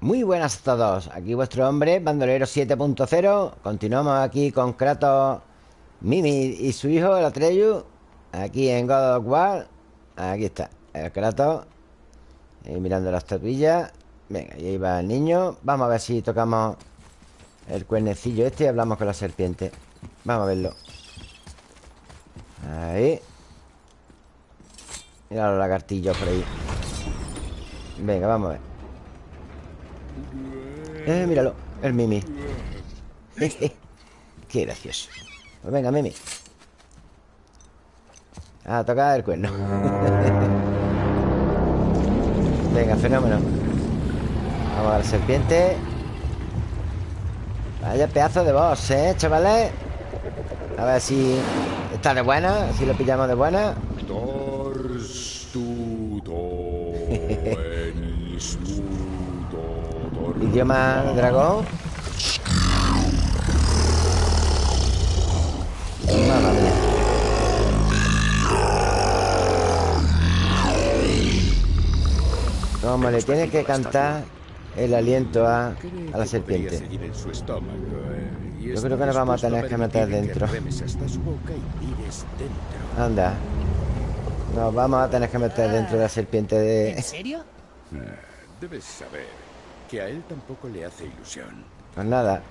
Muy buenas a todos, aquí vuestro hombre, Bandolero 7.0 Continuamos aquí con Kratos, Mimi y su hijo, el Atreyu Aquí en God of War. Aquí está, el Kratos Ahí mirando las tabillas Venga, y ahí va el niño. Vamos a ver si tocamos el cuernecillo este y hablamos con la serpiente. Vamos a verlo. Ahí. Mira los lagartillos por ahí. Venga, vamos a ver eh, míralo, el Mimi. Qué gracioso. Pues venga, Mimi. A tocar el cuerno. Venga, fenómeno. Vamos a la serpiente. Vaya pedazo de boss, ¿eh, chavales? A ver si está de buena Si lo pillamos de buena Idioma dragón. Mamma mía. Como le tiene que cantar el aliento a, a la serpiente. Yo creo que nos vamos a tener que meter dentro. Anda. Nos vamos a tener que meter dentro de la serpiente de... ¿En serio? Debes saber que a él tampoco le hace ilusión. Pues nada.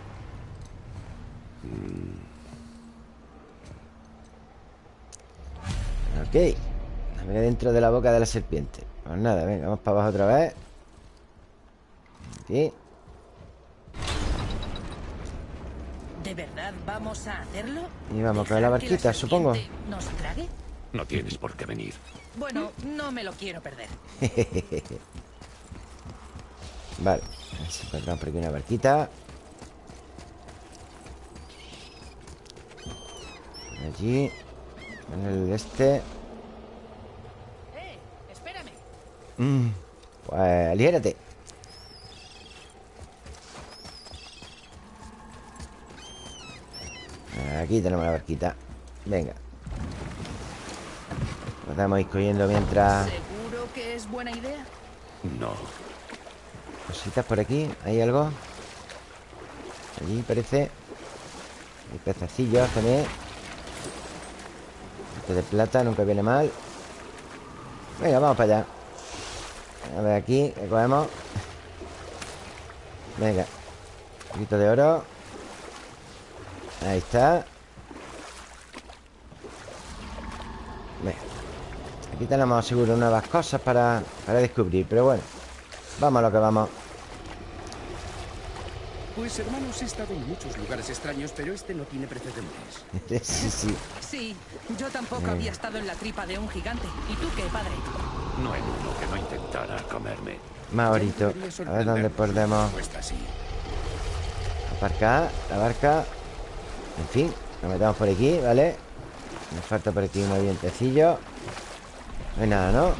Ok. A ver dentro de la boca de la serpiente. Pues nada, venga, vamos para abajo otra vez. Aquí. ¿De verdad vamos a hacerlo? Y vamos con la ¿Dejar que barquita, supongo. ¿Nos trague? No tienes por qué venir. Bueno, no me lo quiero perder. Vale. A ver si encontramos por aquí una barquita. Allí. En el este. ¡Eh! ¡Espérame! Mm, Pues aliérate. Aquí tenemos la barquita. Venga. Podemos ir cogiendo mientras. ¿Seguro que es buena idea? No. Cositas por aquí. ¿Hay algo? Allí parece. Hay pececillos también. Este de plata nunca viene mal. Venga, vamos para allá. A ver aquí, que cogemos. Venga. Un poquito de oro. Ahí está. Aquí tenemos seguro nuevas cosas para, para descubrir, pero bueno. Vamos a lo que vamos. Pues hermanos, he estado en muchos lugares extraños, pero este no tiene precedentes. sí, sí. Sí, yo tampoco Mm. había estado en la tripa de un gigante. ¿Y tú qué, padre? No hay uno que no intentara comerme. Debería A ver dónde Pues así. aparcar la barca. En fin, nos metemos por aquí, ¿vale? Nos falta por aquí un vientecillo. No hay nada, ¿no?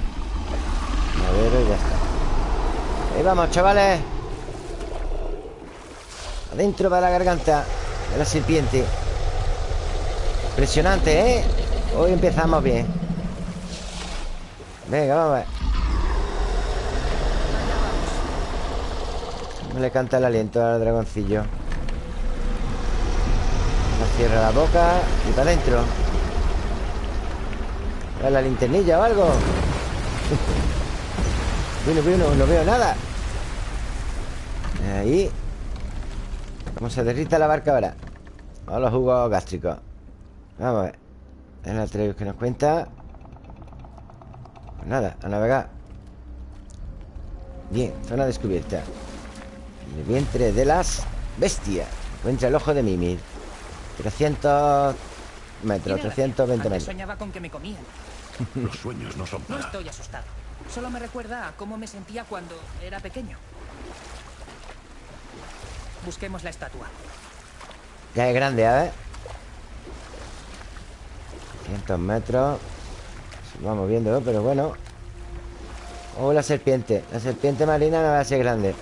Madero y ya está. Ahí vamos, chavales. Adentro va la garganta de la serpiente. Impresionante, ¿eh? Hoy empezamos bien. Venga, vamos a ver. No le canta el aliento al dragoncillo. Nos cierra la boca y para adentro. ¿Ve la linternilla o algo? bueno, bueno, no veo nada. Ahí. ¿Cómo se derrita la barca ahora? Vamos a los jugos gástricos. Vamos a ver. El Atreus que nos cuenta. Pues nada, a navegar. Bien, zona descubierta. El vientre de las bestias. Encuentra el ojo de Mimir. 300 metros, Tiene gracia. 320 Antes metros. soñaba con que me comían. Los sueños no son No estoy asustado. Solo me recuerda a cómo me sentía cuando era pequeño. Busquemos la estatua. Ya es grande, a ver. 300 metros. Se va moviendo, pero bueno. Oh, la serpiente. La serpiente marina no va a ser grande.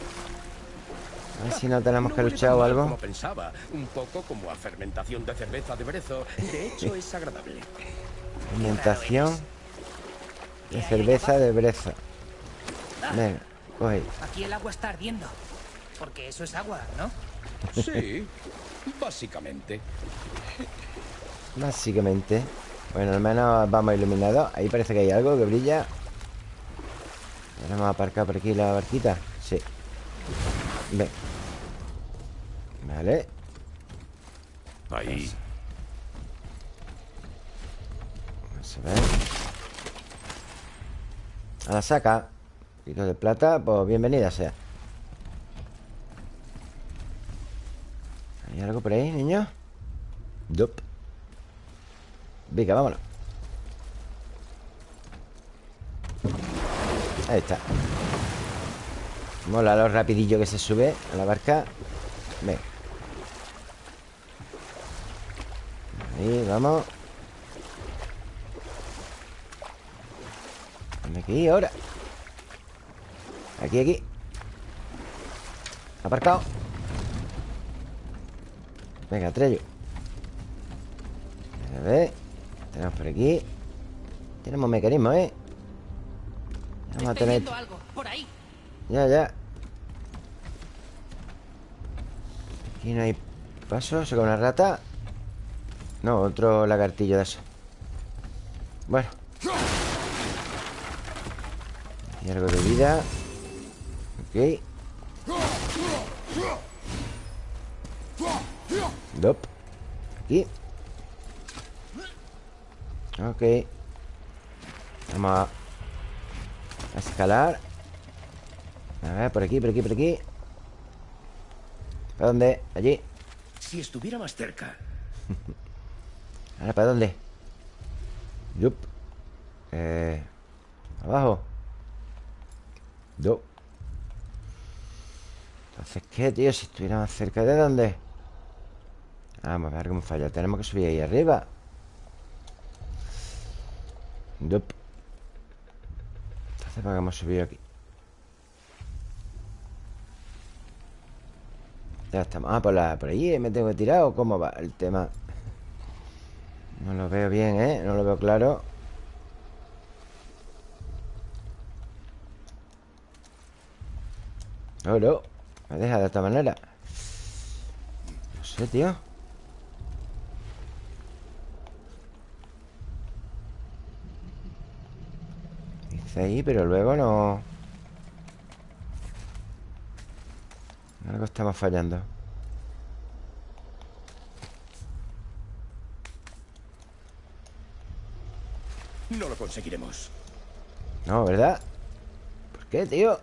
A ver si no tenemos que luchar o algo. Como pensaba, un poco como a fermentación de cerveza de brezo. De hecho, es agradable. Alimentación de cerveza de brezo. Venga, coge. Aquí el agua está ardiendo. Porque eso es agua, ¿no? Sí, básicamente. Básicamente Bueno, al menos vamos iluminados Ahí parece que hay algo que brilla Ahora vamos a aparcar por aquí la barquita Sí Ven Vale Ahí. Vamos a ver A la saca. Poquito de plata Pues bienvenida sea. ¿Hay algo por ahí, niño? Dup Venga, vámonos. Ahí está. Mola lo rapidillo que se sube a la barca. Venga. Ahí, vamos aquí ahora? Aquí, aquí Aparcado Venga, Trello A ver tenemos por aquí Tenemos mecanismos, ¿eh? Vamos a tener... algo, por ahí. Ya, ya Aquí no hay paso ¿Se una rata? No, otro lagartillo de eso algo de vida. Ok. Dop. Aquí. Ok. Vamos a, escalar. A ver, por aquí, por aquí, por aquí. ¿Para dónde? Allí. Si estuviera más cerca. Ahora, ¿para dónde? Yup. Eh... Abajo Yup Entonces, ¿qué, tío? Si estuviera más cerca ¿de dónde? Vamos a ver cómo falla Tenemos que subir ahí arriba Dup. Entonces, ¿para qué hemos subido aquí? Ya estamos Ah, por, la, por ahí me tengo que tirar ¿O cómo va el tema? No lo veo bien, ¿eh? No lo veo claro No, no Me deja de esta manera. No sé, tío. Ahí, pero luego no... Algo estamos fallando. No lo conseguiremos. No, ¿verdad? ¿Por qué, tío?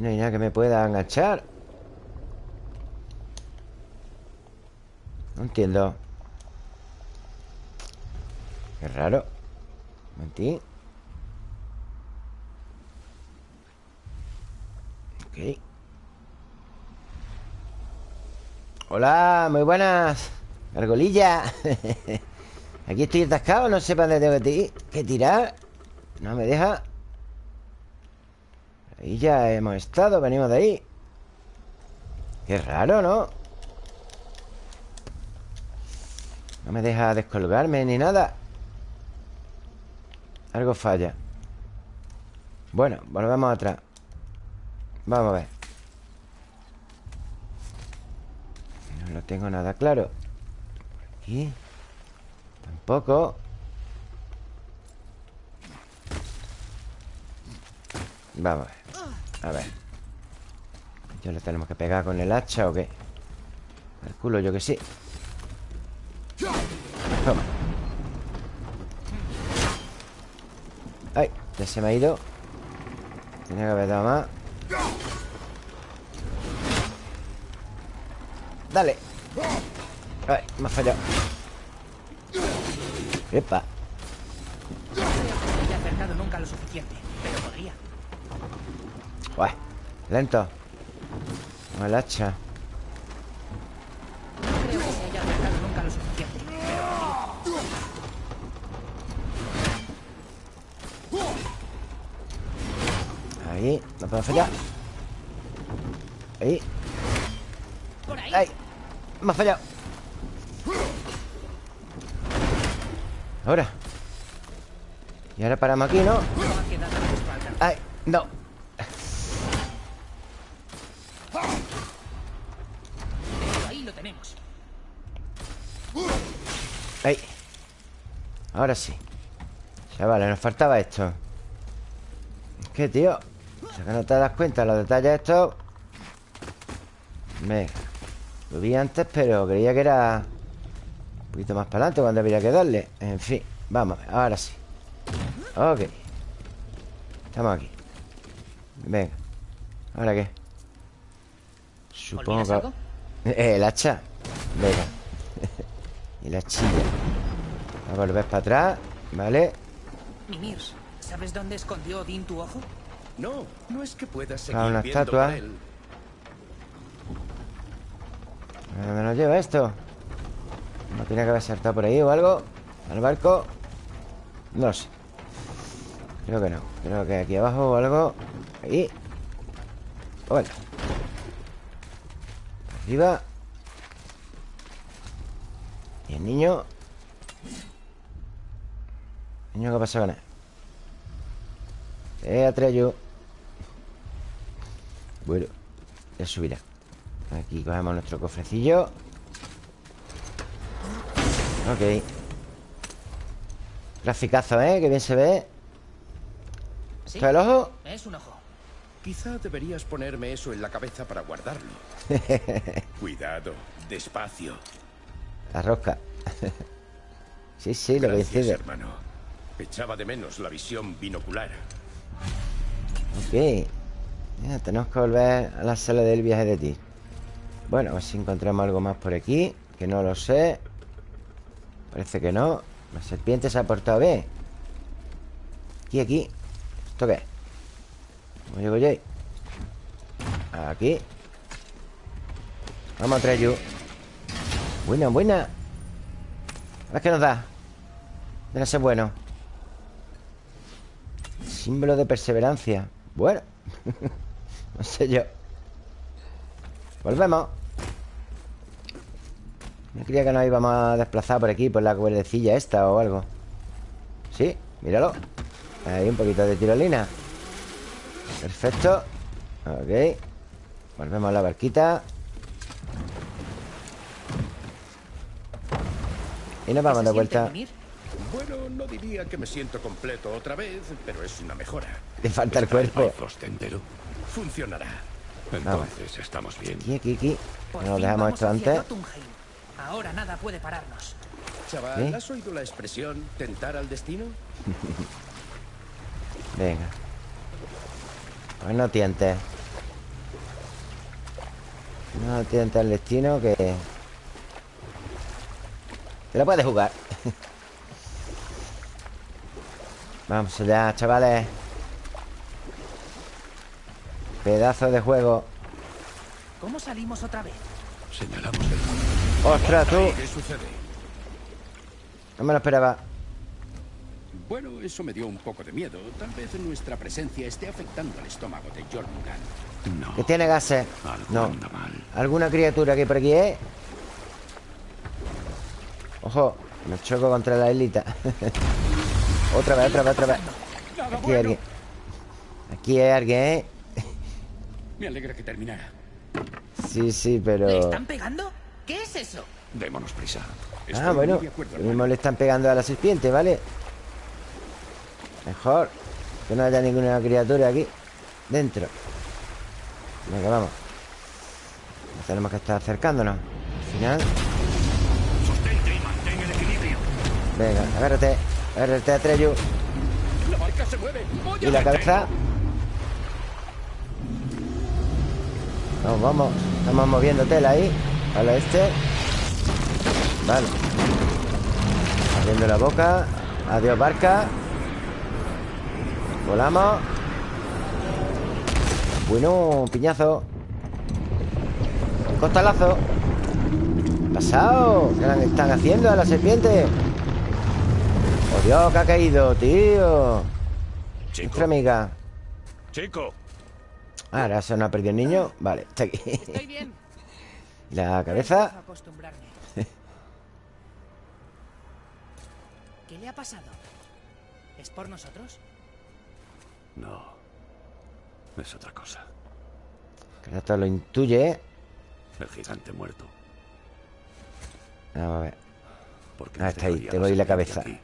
No hay nada que me pueda enganchar. No entiendo. Qué raro. Un momentín Ok. Hola, muy buenas. Gargolilla Aquí estoy atascado, no sé para dónde tengo que tirar. No me deja Ahí ya hemos estado, venimos de ahí. Qué raro, ¿no? No me deja descolgarme ni nada. Algo falla. Bueno, volvemos atrás. Vamos a ver. No lo tengo nada claro. Aquí. Tampoco. Vamos a ver A ver. ¿Ya le tenemos que pegar con el hacha o qué? Calculo yo que sí. Toma. Ay, ya se me ha ido. Tenía que haber dado más. Dale. Ay, me ha fallado. Epa. Pero podría Uy, lento Con el hacha No Ahí, no puedo fallar Ahí Por ahí ¡Ay! Me fallado Ahora Y ahora paramos aquí, ¿no? No. ¡Ay! No Ahí Ahora sí. Chavales, nos faltaba esto. Es que, tío O sea que no te das cuenta Los detalles estos. Venga Lo vi antes, pero creía que era Un poquito más para adelante Cuando habría que darle. En fin, vamos, ahora sí. Ok. Estamos aquí. Venga. ¿Ahora qué? Supongo ¿Olvidas que... Eh, el hacha. Venga Y la chilla A volver para atrás Vale Mimir, ¿sabes dónde escondió Odín tu ojo? No, no es que puedas seguir Ah, una viendo estatua. por él. ¿A dónde nos lleva esto? ¿No tiene que haber saltado por ahí o algo? ¿Al barco? No lo sé Creo que no Creo que aquí abajo o algo Ahí O venga Arriba Y el niño Niño, ¿qué pasa con él? Eh, Atreyu Bueno Ya subirá Aquí cogemos nuestro cofrecillo Ok Graficazo, ¿eh? Que bien se ve Sí, ¿Está el ojo? es un ojo. Quizá deberías ponerme eso en la cabeza para guardarlo. Cuidado, despacio. La rosca. Sí, sí, lo Gracias, hermano. Echaba de menos la visión binocular. Ok. Ya, tenemos que volver a la sala del viaje de ti. Bueno, a ver si encontramos algo más por aquí Que no lo sé. Parece que no. La serpiente se ha portado bien. Aquí, aquí. ¿Esto qué es? ¿Cómo llego yo ahí? Aquí. Vamos a traer yo Buena, buena. A ver qué nos da. Debe ser bueno. Símbolo de perseverancia. Bueno. No sé yo. Volvemos. No creía que nos íbamos a desplazar por aquí Por la cuerdecilla esta o algo. Sí, míralo. Ahí un poquito de tirolina. Perfecto. Ok. Volvemos a la barquita Y nos vamos ¿Qué de vuelta? Bueno, no diría que me siento completo otra vez, pero es una mejora. Le falta el ¿Está el cuerpo entero? Funcionará. Entonces estamos bien. Aquí, aquí, aquí Nos dejamos esto antes. Ahora nada puede pararnos. Chaval, ¿Eh? ¿has oído la expresión tentar al destino? Venga Pues no tientes No tientes el destino que Te lo puedes jugar Vamos allá, chavales Pedazo de juego ¿Cómo salimos otra vez? Señalamos el ¡Ostras, tú! ¿Qué sucede? No me lo esperaba Bueno, eso me dio un poco de miedo. Tal vez nuestra presencia esté afectando al estómago de Jormungand. No. Que tiene gases Algo No anda mal. ¿Alguna criatura que por aquí es? Ojo Me choco contra la islita Otra vez, otra vez, otra vez Aquí hay alguien Aquí hay alguien, ¿eh? Me alegra que terminara. Sí, sí, ¿Le pero... están pegando? ¿Qué es eso? Démonos prisa. Estoy Ah, bueno acuerdo, Lo mismo le están pegando a la serpiente, ¿vale? Mejor Que no haya ninguna criatura aquí Dentro Venga, vamos Tenemos que estar acercándonos Al final Sostente y mantén el equilibrio. Venga, agárrate Agárrate a Treyu ¡La Y la cabeza. Vamos, vamos Estamos moviendo tela ahí Al este. Vale. Abriendo la boca. Adiós barca. Volamos. Bueno, piñazo. Costalazo. Pasado ¿Qué están haciendo a la serpiente? ¡Oh Dios, que ha caído, tío! Chico, Nuestra amiga chico. Ah, ahora se nos ha perdido el niño Vale, está aquí Estoy bien. La cabeza. ¿Qué le ha pasado? ¿Es por nosotros? No. Es otra cosa. Kratos lo intuye, ¿eh? El gigante muerto. Vamos a ver. ¿Por qué Ah, no está ahí, te voy la cabeza. aquí?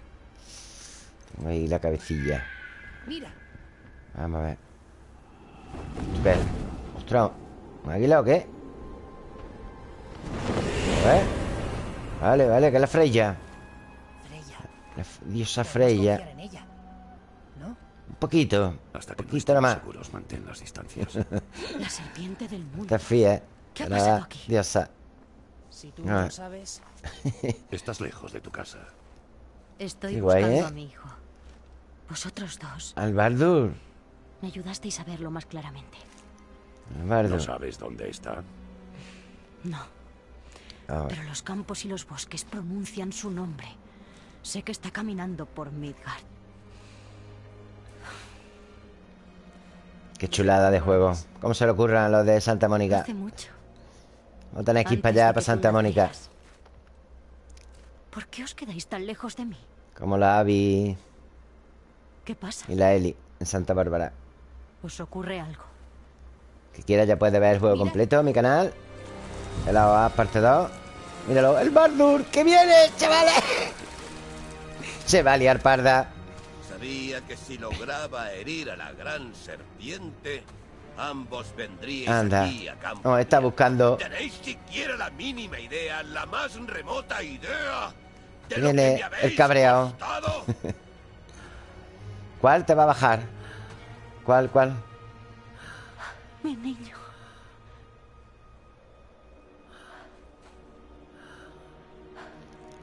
Ahí la cabecilla. Mira, Vamos a ver. Espera. Ostras, ¿un águila o qué? A ver. Vale, vale, que es la Freya. Freya. La diosa Freya. en ella, ¿no? Un poquito. Hasta que no poquito nada más. seguros, mantén las distancias. La serpiente del mundo. Te fíes. ¿Qué ha La pasado aquí? Diosa. Si tú Ah. no lo sabes, Estás lejos de tu casa. Estoy Qué guay, buscando ¿eh? a mi hijo. Vosotros dos Albardur. me ayudasteis a verlo más claramente. ¿No Albardur. sabes dónde está? No, A ver. pero los campos y los bosques pronuncian su nombre. Sé que está caminando por Midgard. Qué chulada de juego. ¿Cómo se le ocurran a los de Santa Mónica? Hace mucho. No tenéis que ir para allá, para Santa Mónica. ¿Por qué os quedáis tan lejos de mí? Como la Abby ¿Qué pasa? y la Eli en Santa Bárbara. ¿Os ocurre algo? Que quiera ya puede ver el juego completo en mi canal. El AOA parte 2. Míralo, el Bardur, que viene, chavales. Se va a liar parda. Sabía que si lograba herir a la gran serpiente, ambos vendrían Anda. aquí a campo. No, está buscando. ¿Tenéis siquiera la mínima idea, la más remota idea de lo Viene que me habéis el cabreado. ¿Cuál te va a bajar? ¿Cuál, cuál? Mi niño.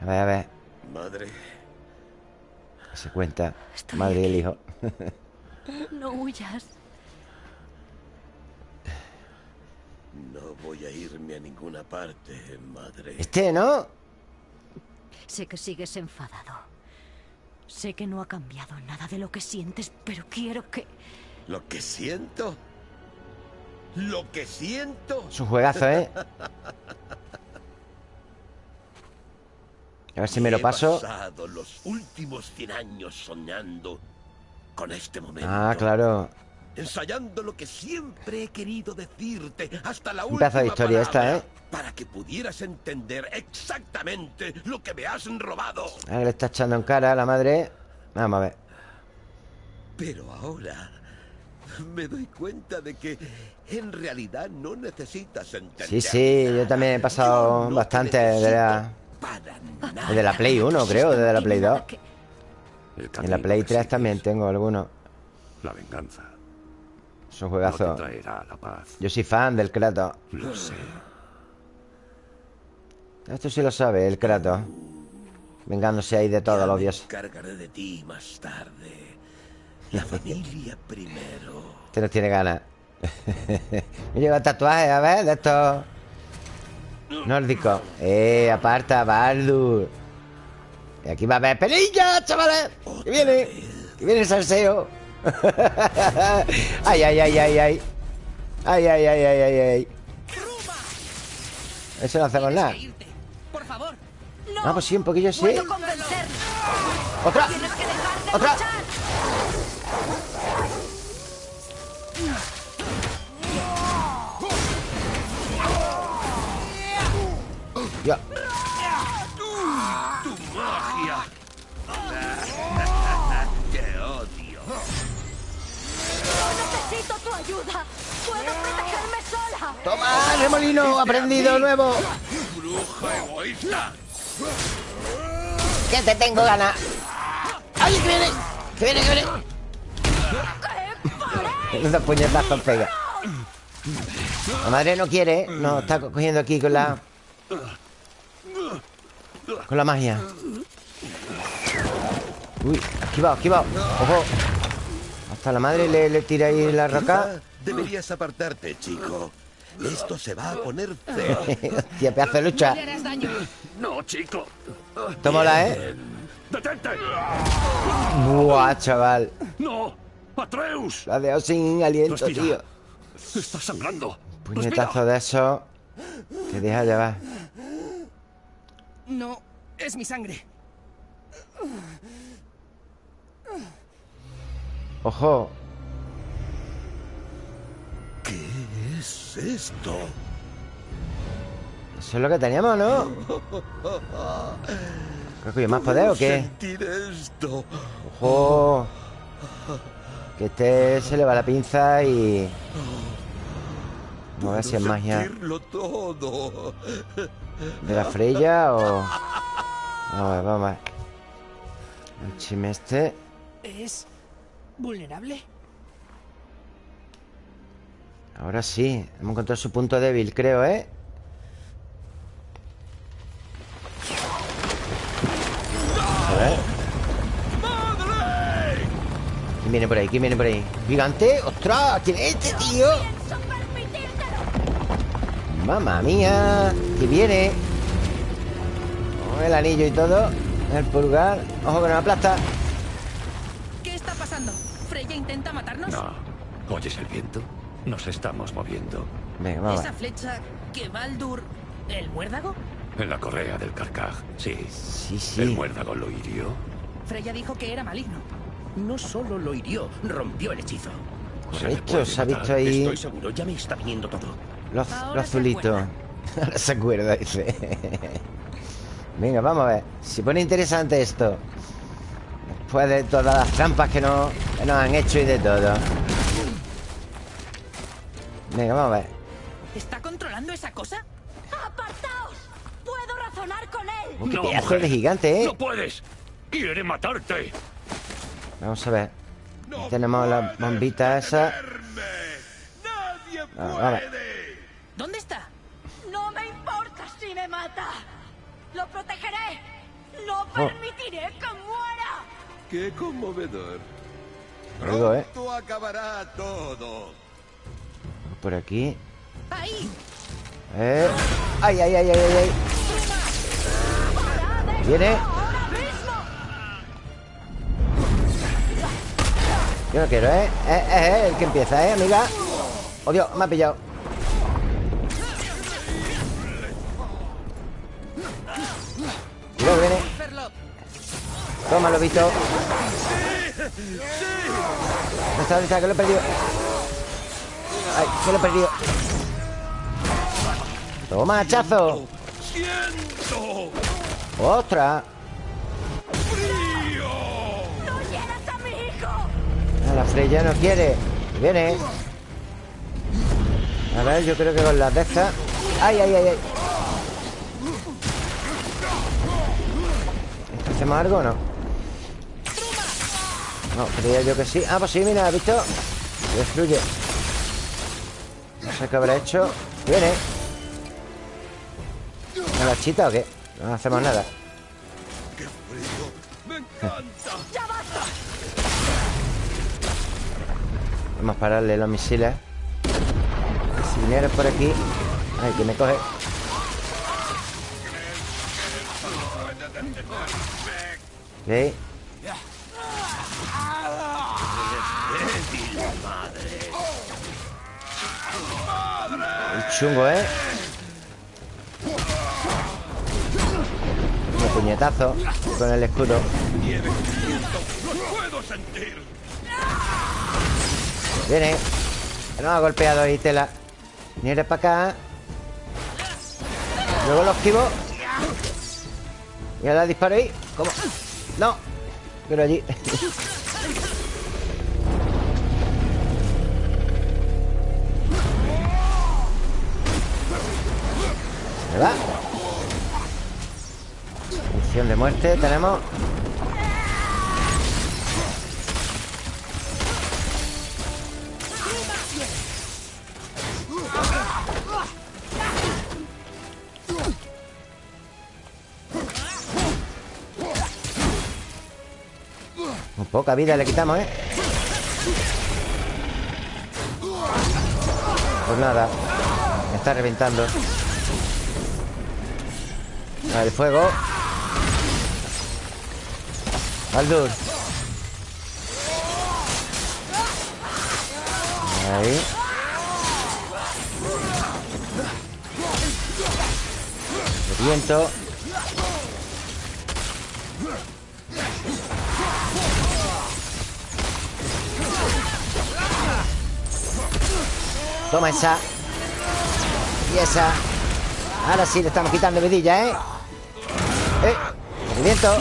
A ver, a ver. Madre, Se cuenta. Estoy Madre y el hijo. No huyas. no voy a irme a ninguna parte, madre. Este, ¿no? Sé que sigues enfadado. Sé que no ha cambiado nada de lo que sientes, pero quiero que... Lo que siento. Lo que siento. Es un juegazo, ¿eh? A ver si me lo He paso. pasado los últimos 100 años soñando con este momento. Ah, claro. Ensayando lo que siempre he querido decirte hasta la Un última pedazo de historia esta, ¿eh? Para que pudieras entender exactamente lo que me has robado. Ah, le está echando en cara a la madre. Vamos a ver. Pero ahora me doy cuenta de que en realidad no necesitas entender. Sí, sí, yo también he pasado no bastante te de la, necesito para nada. de la Play 1, creo, de la Play 2. Nada que- El En la Play que 3 sigues, también tengo algunos. La venganza. Es un juegazo. te traerá la paz. Yo soy fan del Kratos. Lo sé. Esto sí lo sabe, el Kratos. Vengándose ahí de todos los dioses. encargaré de ti más tarde. La familia primero. Este no tiene ganas. Me lleva tatuajes, a ver, de estos nórdicos. Eh, aparta, Baldur. Y aquí va a haber pelilla, chavales. Que viene. Que viene el salseo. ay, ay, ay, ay, ay. Ay, ay, ay, ay, ay, ay. Eso no hacemos nada. Por favor. Ah, pues sí, un poquillo sí. ¡Otra! ¡Otra! Ayuda. Puedo protegerme sola. ¡Toma, remolino! ¡Aprendido nuevo! ¡Bruja egoísta! ¡Que te tengo ganas! ¡Ay, que viene! ¡Que viene, que viene! Unos puñetazos pega. La madre no quiere, no está co- cogiendo aquí con la. Con la magia. Uy, esquivado, esquivado. Ojo. Hasta la madre le, le tira ahí la roca. Deberías apartarte, chico. Esto se va a poner feo. Hostia, pedazo de lucha. No, chico. Tómala, ¿eh? ¡Detente! Buah, chaval. ¡No! ¡Atreus! La dejado sin aliento, Respira. tío. ¡Estás sangrando! Puñetazo de eso. Te deja llevar. No, es mi sangre. Ojo. es esto? Eso es lo que teníamos, ¿no? Creo que más poder o qué. Sentir esto. Ojo. Que este se le va la pinza y. Vamos a ver si es magia todo. de la Freya o. Vamos a ver, vamos a ver. El chime este. ¿Es vulnerable? Ahora sí. Hemos encontrado su punto débil, creo, ¿eh? A ver. ¿Quién viene por ahí? ¿Quién viene por ahí? ¿Gigante? ¡Ostras! ¿Quién es este tío? ¡Mamma mía! ¿Quién viene? Con el anillo y todo El pulgar Ojo que nos aplasta ¿Qué está pasando? ¿Freya matarnos? No. ¿Oyes el viento? Nos estamos moviendo. Venga, vamos a ¿Esa flecha que Baldur... ¿El muérdago? En la correa del carcaj. Sí. Sí, El sí muérdago lo hirió. Freya dijo que era maligno. No solo lo hirió, rompió el hechizo. Se Correcto, se ha visto ahí Estoy seguro, ya me está viniendo todo. Los, Ahora los se azulitos acuerda. Ahora se acuerda, dice Venga, vamos a ver Se pone interesante esto Después de todas las trampas que nos, que nos han hecho y de todo Venga, vamos a ver ¿Está controlando esa cosa? ¡Apartaos! ¡Puedo razonar con él! Oh, qué No, pedazo mujer. de gigante, ¿eh? ¡No puedes! ¡Quiere matarte! Vamos a ver Tenemos la bombita esa Nadie Ah. ¿Dónde está? ¡No me importa si me mata! ¡Lo protegeré! ¡No Oh. permitiré que muera! Qué conmovedor. ¿eh? Pronto acabará todo. Por aquí ¡Ahí! eh. ¡Ay, ay, ay, ay, ay! ay! Viene. Yo no quiero, ¿eh? Es, es, es el que empieza, ¿eh, amiga? Oh, Dios, me ha pillado Cuidado, viene Ferlop. Tómalo, Vito Que lo he perdido Ay, que lo he perdido Toma, hachazo. ¡Ostras! ¡No hieras a La Freya no quiere Viene A ver, yo creo que con las de estas ¡Ay, ay, ay, ay! ¿Esto ¿Hacemos algo o no? No, creía yo que sí. Ah, pues sí, mira, ¿has visto? Se destruye. No sé qué habrá hecho. Viene. ¿Me la chita o qué? No hacemos nada. ¡Qué frío! ¡Me encanta! Vamos a pararle los misiles. Si vinieras por aquí. Ay, que me coge. Ok chungo, ¿eh? Un puñetazo Con el escudo. Viene. Nos ha golpeado ahí, tela. Viene para acá. Luego lo esquivo. Y ahora disparo ahí. ¿Cómo? No. Pero allí Misión de muerte tenemos. Poca vida le quitamos, ¿eh? Pues nada Me está reventando El fuego. Baldur. Ahí. Viento. Toma esa. Y esa. Ahora sí le estamos quitando vidilla. ¡Eh! ¡Movimiento!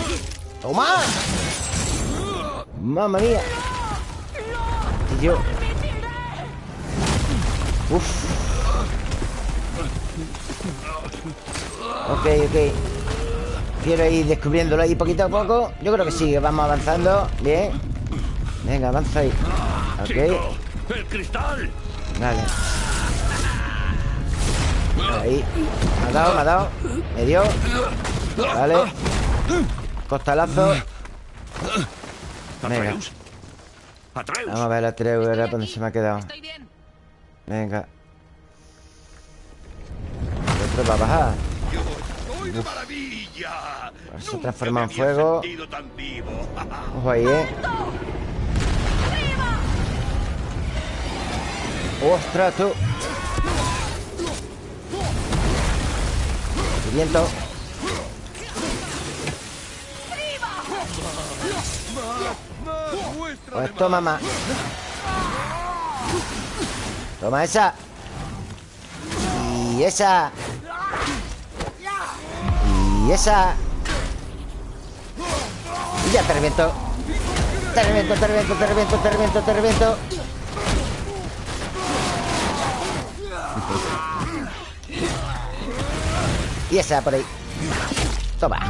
¡Toma! ¡Mamma mía! Tío Uf. Ok, ok. Quiero ir descubriéndolo ahí poquito a poco. Yo creo que sí, vamos avanzando. Bien. Venga, avanza ahí. Ok. ¡El cristal! Vale. Ahí. Me ha dado, me ha dado. Me dio. Vale Costalazo Venga Atreus. Atreus. Vamos a ver a Treu, ¿verdad? ¿Dónde se me ha quedado? Venga El otro va a bajar de maravilla. Se transforma en fuego. sentido tan vivo. Ojo ahí, ¿eh? ¡Ostras, tú! Viento Pues toma más Toma esa. Y esa. Y esa. Y ya te reviento. Te reviento, te reviento, te reviento, te reviento, te reviento. Y esa por ahí. Toma.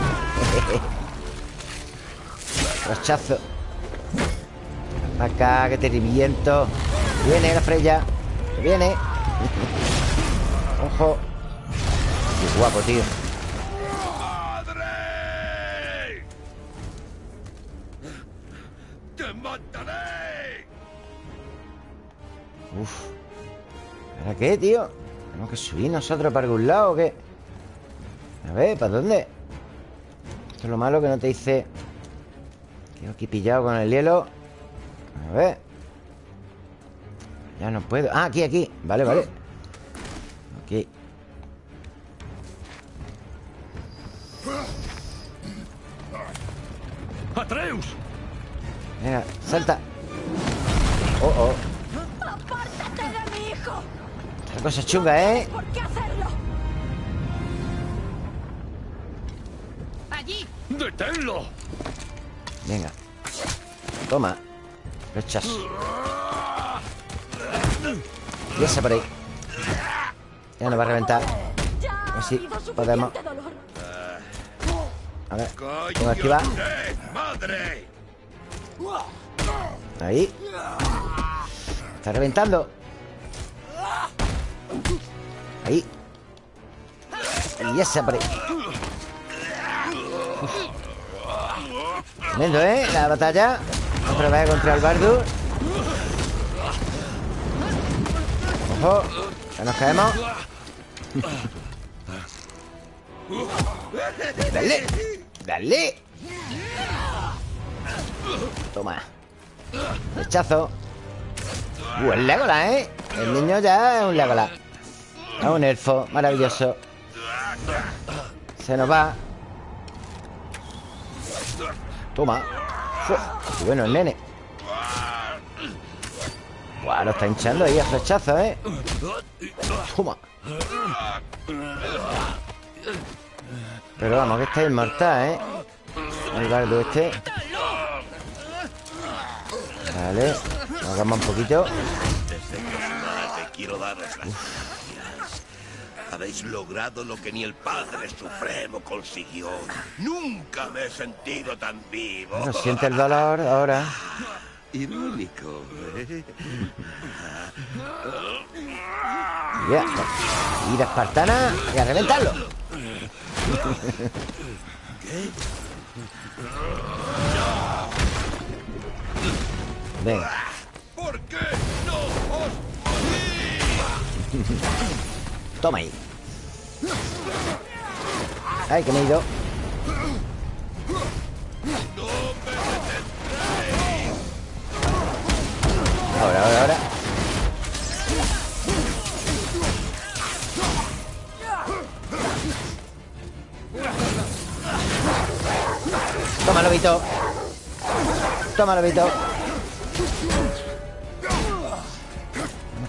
Rochazo Acá, que te reviento Viene la Freya Que viene Ojo Qué guapo, tío ¡Padre! ¡Te mataré! Uf ¿Para qué, tío? ¿Tenemos que subir nosotros para algún lado o qué? A ver, ¿para dónde? Esto es lo malo que no te dice Quedo aquí pillado con el hielo A ver Ya no puedo Ah, aquí, aquí Vale, vale Aquí Atreus. Venga, salta Oh, oh ¡Apártate de mi hijo! La cosa chunga, ¿eh? ¿Por qué hacerlo? ¡Allí! ¡Deténlo! Venga Toma Rechazo Y esa por ahí Ya nos va a reventar Ya A ver ha si habido suficiente podemos. A ver ¡Coño Tengo madre! Ahí Está reventando Ahí Y esa por ahí. Tremendo, ¿eh? La batalla Otra vez contra el Bardur Ojo Que nos caemos. Dale Dale. Toma. Rechazo. Uh, el Legolas, ¿eh? El niño ya es un Legolas. Es un elfo maravilloso. Se nos va. Toma qué bueno el nene. Guau, lo está hinchando ahí a flechazo, ¿eh? Toma. Pero vamos, que este es inmortal, ¿eh? El bardo este. Vale Hagamos un poquito que os mate, quiero daros las gracias. Habéis logrado lo que ni el Padre Supremo consiguió. Nunca me he sentido tan vivo. Bueno, siente el dolor ahora Irónico, ¿eh? Ya Ir a espartana y a reventarlo Venga Toma ahí. Ay, que me he ido. Ahora, ahora, ahora. Toma, lobito. Toma, lobito.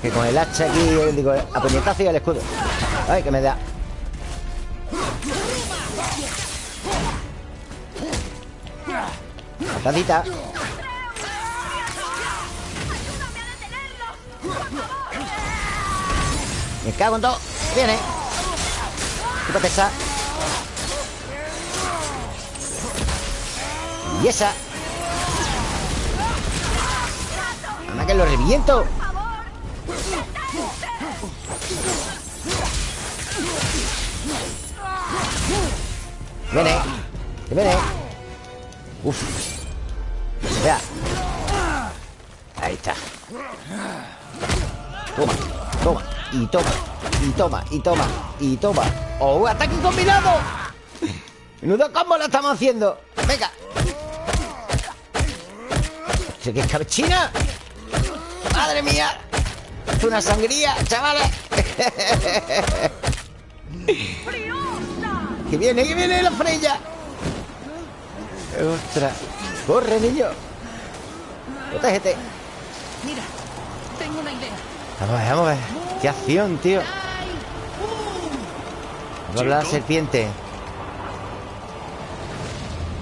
Que con el hacha aquí, digo, a puñetazo y al escudo Ay, que me da. Tacita Me cago en todo. Viene. Quítate esa Y esa. Anda que lo reviento Viene. Que viene. Uf. Vea Ahí está. Toma, toma Y toma, y toma, y toma Y toma. ¡Oh, ataque combinado! Menudo combo lo estamos haciendo. Venga. ¿Qué es cabechina? ¡Madre mía! Es una sangría, chavales ¡Que viene, que viene la Freya! ¡Ostras! ¡Corre, niño! ¡Protégete! Mira, tengo una idea. Vamos a ver, vamos a ver ¡Qué acción, tío! Va a hablar la serpiente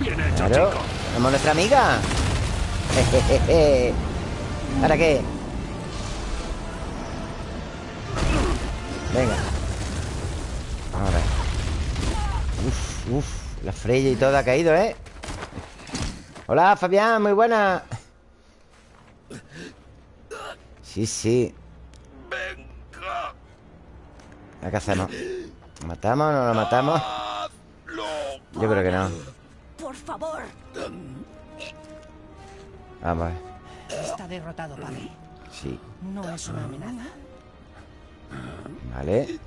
Bien hecho, Claro chico. Somos nuestra amiga Jejeje. ¿Para qué? Venga Uf, La Freya y todo ha caído, ¿eh? Hola, Fabián, muy buena Sí, sí Venga, ¿Qué hacemos? ¿Lo matamos o no lo matamos? Yo creo que no Por favor. Vamos a ver Está derrotado, padre. Sí, No es una amenaza. vale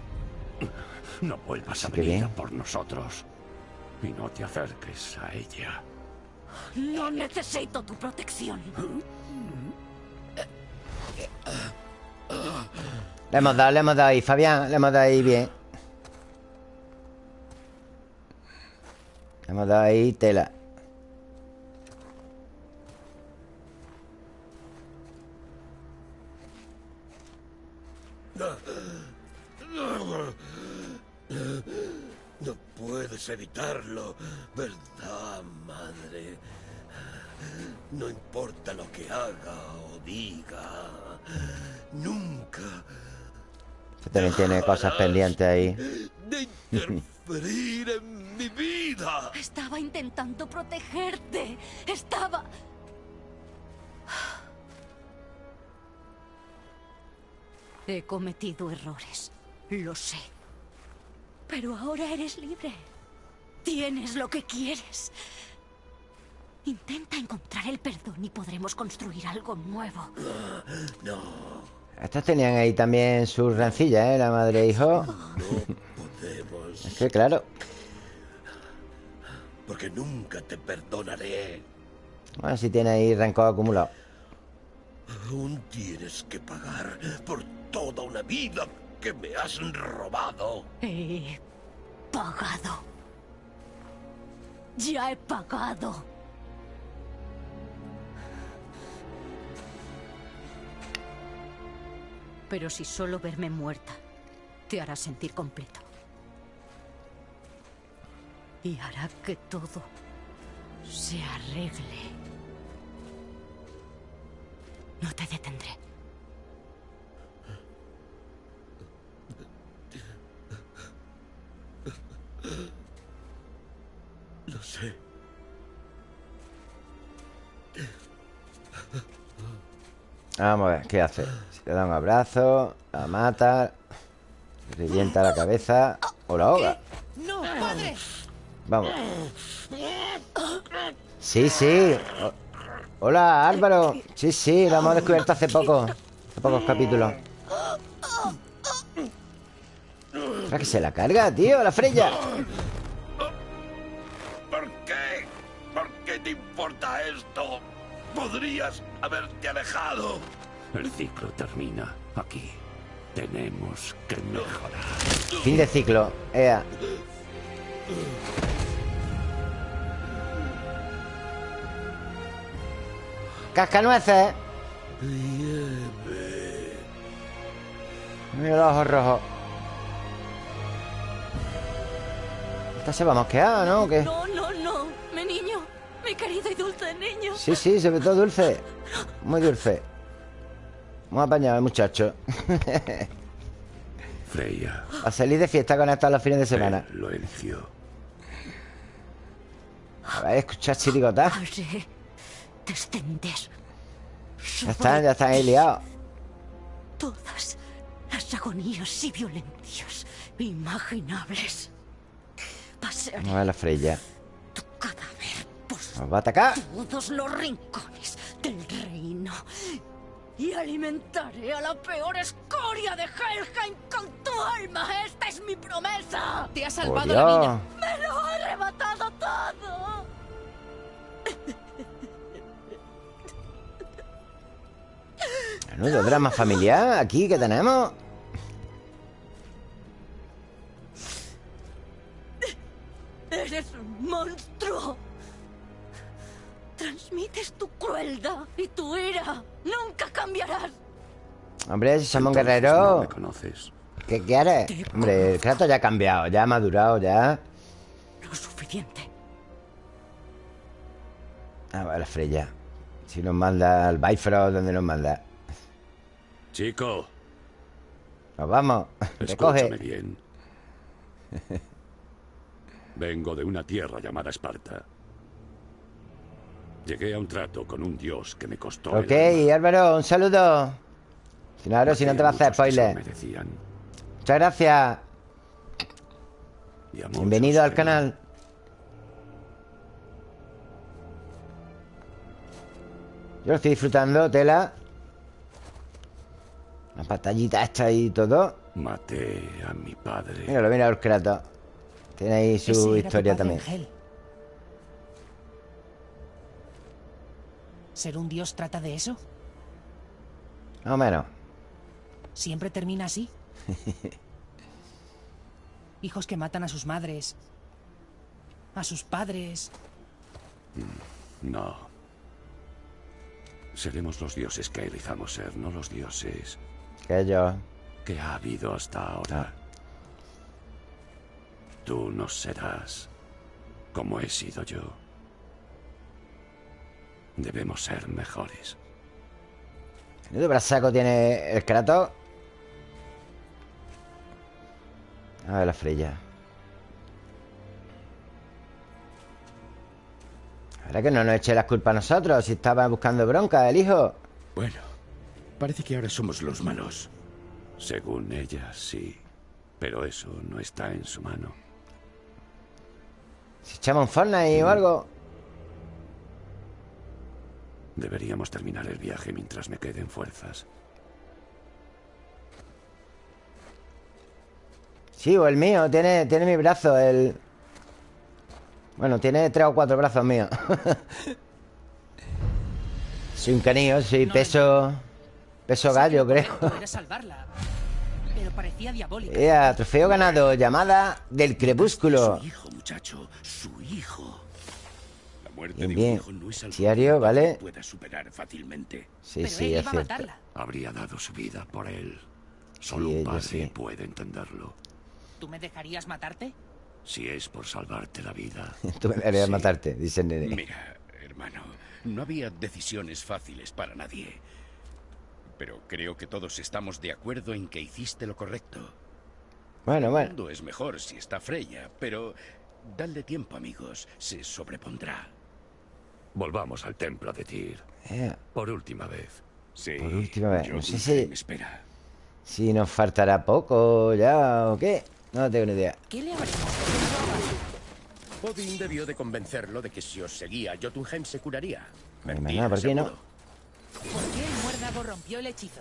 No vuelvas a que venir bien. a por nosotros. Y no te acerques a ella. No necesito tu protección. Le hemos dado, le hemos dado ahí, Fabián Le hemos dado ahí bien Le hemos dado ahí tela ¿verdad, madre? No importa lo que haga o diga, nunca Este también tiene cosas pendientes ahí de interferir en mi vida. Estaba intentando protegerte. Estaba... He cometido errores. Lo sé. Pero ahora eres libre. Tienes lo que quieres. Intenta encontrar el perdón y podremos construir algo nuevo. Estos tenían ahí también sus rencillas, ¿eh? La madre e hijo Podemos, Es que claro porque nunca te perdonaré. Bueno, si tiene ahí rencor acumulado Aún tienes que pagar por toda una vida que me has robado. He pagado. Ya he pagado. Pero si solo verme muerta te hará sentir completo. Y hará que todo se arregle. No te detendré. Lo sé. Vamos a ver, ¿qué hace? Si le da un abrazo La mata le Revienta la cabeza O la ahoga ¡No, padre! Vamos Sí, sí O- Hola, Álvaro Sí, sí, lo hemos descubierto hace poco Hace pocos capítulos ¿Para que se la carga, tío? La Freya importa esto? Podrías haberte alejado. El ciclo termina aquí. Tenemos que mejorar. Fin de ciclo Ea Cascanueces Mira los ojos rojos Esta se va a mosquear, ¿no? ¿O qué? No, no, no. Mi niño. Mi querido y dulce niño. Sí, sí, sobre todo dulce. Muy dulce. Muy apañado el muchacho. Freya, A salir de fiesta con esta los fines de semana. Él lo eligió. A ver, escuchar chirigotas Haré descender. Ya están, ya están ahí liados Todas las agonías y violencias imaginables. Pasearé A ver la Freya. Tu cadáver por Nos va a atacar todos los rincones del reino. Y alimentaré a la peor escoria de Helheim con tu alma. Esta es mi promesa. Te ha salvado la vida. Dios ¡Me lo ha arrebatado todo! Menudo drama familiar aquí que tenemos Hombre, si somos Entonces No guerreros me conoces. ¿Qué quieres? Hombre, el Kratos ya ha cambiado Ya ha madurado, ya Lo suficiente. A ver la Freya Si nos manda al Bifrost ¿Dónde nos manda? Chico, Nos vamos escúchame Recoge bien. Vengo de una tierra llamada Esparta. Llegué a un trato con un dios que me costó. el Ok, alma. Álvaro, un saludo Claro, si no te va a hacer spoiler. Muchas gracias. Bienvenido al canal. Yo lo estoy disfrutando, tela. La pantallita esta y todo. Maté a mi padre. Míralo, mira el Kratos Tiene ahí su tu historia también. Angel. ¿Ser un dios trata de eso? Más o menos ¿Siempre termina así? Hijos que matan a sus madres. A sus padres. No. Seremos los dioses que elijamos ser, no los dioses Que yo que ha habido hasta ahora. Tú no serás como he sido yo. Debemos ser mejores. Menudo brazaco tiene el Kratos A ver la Freya Ahora que no nos eche las culpas a nosotros Si estaba buscando bronca el hijo Bueno, parece que ahora somos los malos. Según ella, sí. Pero eso no está en su mano. Si echamos un Fortnite o algo Deberíamos terminar el viaje mientras me queden fuerzas. Sí, o el mío Tiene, tiene mi brazo el... Bueno, tiene tres o cuatro brazos míos Soy un canillo Soy No, peso... Peso gallo, lo creo. Pero parecía diabólica. Trofeo ganado Llamada del crepúsculo Su hijo, muchacho, su hijo. La muerte Bien, de bien. un hijo no es algo Diario, ¿vale? pueda superar fácilmente. Sí, Pero sí, él es iba a cierto matarla. Habría dado su vida por él. Solo Sí, un padre sí. puede entenderlo. ¿Tú me dejarías matarte? Si es por salvarte la vida. Tú me deberías Sí. matarte, dice el nene Mira, hermano, no había decisiones fáciles para nadie. Pero creo que todos estamos de acuerdo en que hiciste lo correcto. Bueno, El bueno mundo es mejor si está Freya, pero dadle tiempo, amigos. Se sobrepondrá. Volvamos al templo de Tyr. Ea, Por última vez. Sí. Por última vez, no sé si- Me espera. Si nos faltará poco ya o qué No tengo ni idea ¿Qué le Odin debió de convencerlo de que si os seguía, Jotunheim se curaría. Mentira, nada, ¿por qué no? ¿Por qué el muérdago rompió el hechizo?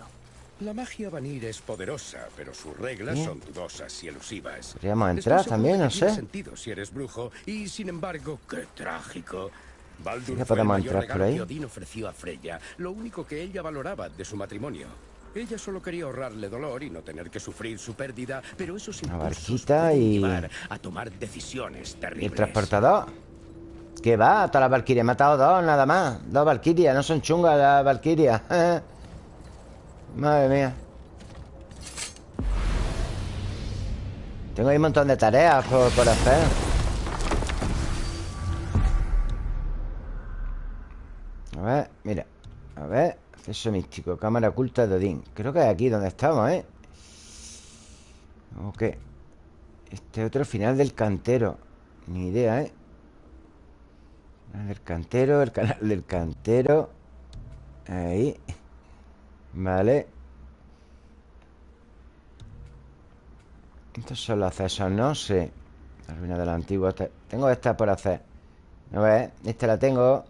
La magia Vanir es poderosa, pero sus reglas Bien. son dudosas y elusivas. Podríamos entrar también, no sé. sentido si eres brujo, y sin embargo, qué trágico. Baldur Sí que fue el podemos mayor entrar por regalo ahí. que Odín ofreció a Freya, lo único que ella valoraba de su matrimonio. Ella solo quería ahorrarle dolor y no tener que sufrir su pérdida, pero eso sí. Una pues, barquita y. A tomar decisiones terribles. ¿Y el transportador? ¿Qué va? Toda la Valkyria. He matado dos, nada más. Dos Valkyrias. No son chungas las Valkyrias. Madre mía. Tengo ahí un montón de tareas por, por hacer. A ver, mira. A ver acceso místico Cámara oculta de Odín. Creo que es aquí donde estamos, ¿eh? Ok. Este otro final del cantero. Ni idea, ¿eh? Del cantero El canal del cantero. Ahí. Vale. Estos son los accesos, ¿no? Sí La ruina de los antiguos Tengo esta por hacer. A ver, esta la tengo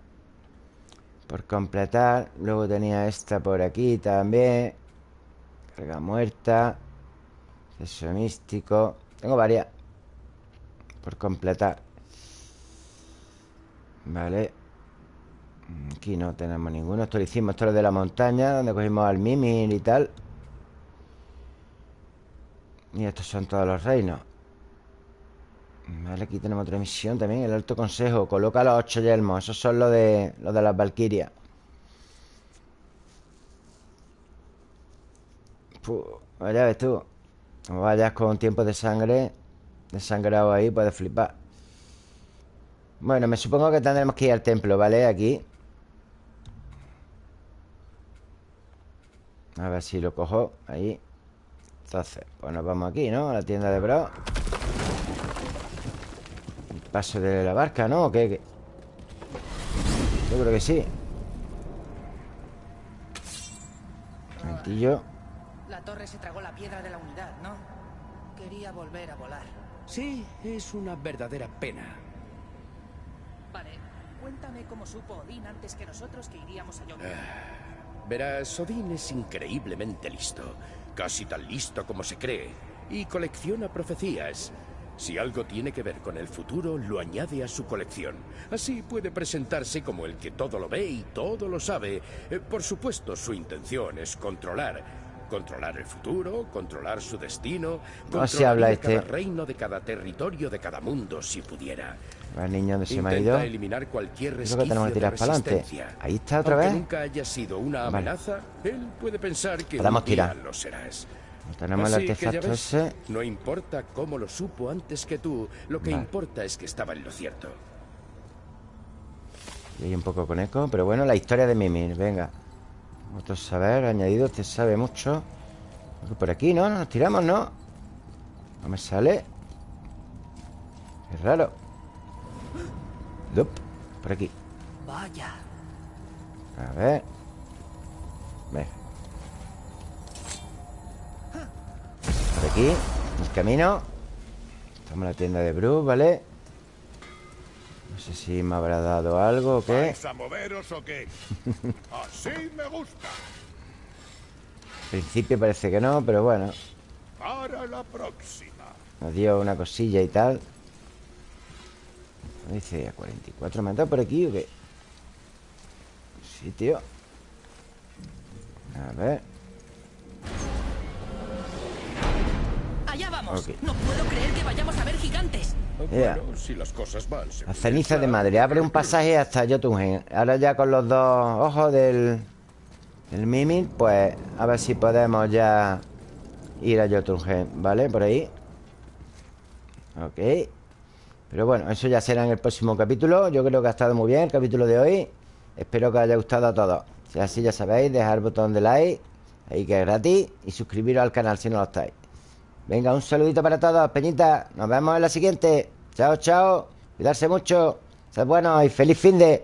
Por completar. Luego tenía esta por aquí también. Carga muerta. Acceso místico. Tengo varias Por completar. Vale. Aquí no tenemos ninguno. Esto lo hicimos, esto es lo de la montaña Donde cogimos al Mimir y tal. Y estos son todos los reinos Vale, aquí tenemos otra misión también El Alto Consejo. Coloca los ocho yelmos Esos son los de, los de las Valquirias. Ya ves tú. Como vayas con tiempo de sangre Desangrado ahí Puedes flipar. Bueno, me supongo que tendremos que ir al templo, ¿vale? Aquí. A ver si lo cojo Ahí. Entonces, pues nos vamos aquí, ¿no? A la tienda de bro paso de la barca, ¿no? ¿O qué? Yo creo que sí momentillo La torre se tragó la piedra de la unidad, ¿no? Quería volver a volar Sí, es una verdadera pena Vale, cuéntame cómo supo Odín antes que nosotros que iríamos a Jotunheim Verás, Odín es increíblemente listo Casi tan listo como se cree. Y colecciona profecías. Si algo tiene que ver con el futuro, lo añade a su colección. Así puede presentarse como el que todo lo ve y todo lo sabe. Eh, por supuesto, su intención es controlar. Controlar el futuro, controlar su destino, controlar habla de este. cada reino, de cada territorio, de cada mundo, si pudiera. El niño de se me ha Intenta ido. eliminar cualquier Creo que tenemos que tirar para adelante. resistencia. Ahí está otra Aunque vez. nunca haya sido una Vale. amenaza, él puede pensar que Podemos un día tirar. lo serás. Tenemos el Así que ya artefacto ves, ese No importa cómo lo supo antes que tú, lo que Vale. importa es que estaba en lo cierto. Y hay un poco con eco Pero bueno, la historia de Mimir, venga. Otro saber, añadido, te sabe mucho. Por aquí, ¿no? Nos tiramos, ¿no? No me sale. Es raro. Dup, Por aquí. Vaya. A ver. Venga aquí El camino Estamos en la tienda de Bruce, ¿vale? No sé si me habrá dado algo o qué ¿Vais a moveros o qué? Así me gusta. Al principio parece que no, pero bueno Para la próxima. Nos dio una cosilla y tal Dice a 44 ¿Me han dado por aquí o qué? Sí, tío A ver vamos. No puedo creer que vayamos a ver gigantes. Yeah. Bueno, si las cosas van... se La puede ceniza de madre Abre un pasaje hasta Jotunheim Ahora ya con los dos ojos del Del Mimir Pues a ver si podemos ya Ir a Jotunheim, ¿vale? Por ahí. Ok. Pero bueno, eso ya será en el próximo capítulo. Yo creo que ha estado muy bien el capítulo de hoy. Espero que os haya gustado a todos. Si es así ya sabéis, dejar el botón de like Ahí que es gratis Y suscribiros al canal si no lo estáis Venga, un saludito para todos, Peñita Nos vemos en la siguiente. Chao, chao. Cuidarse mucho. Sed buenos y feliz fin de